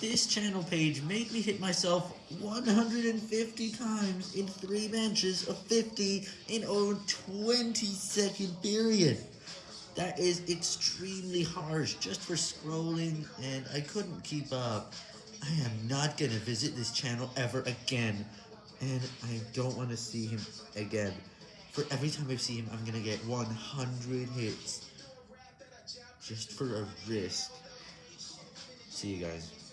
This channel page made me hit myself 150 times in 3 matches of 50 in a 20 second period. That is extremely harsh just for scrolling and I couldn't keep up. I am not gonna visit this channel ever again and I don't want to see him again. For every time I see him I'm gonna get 100 hits just for a risk. See you guys.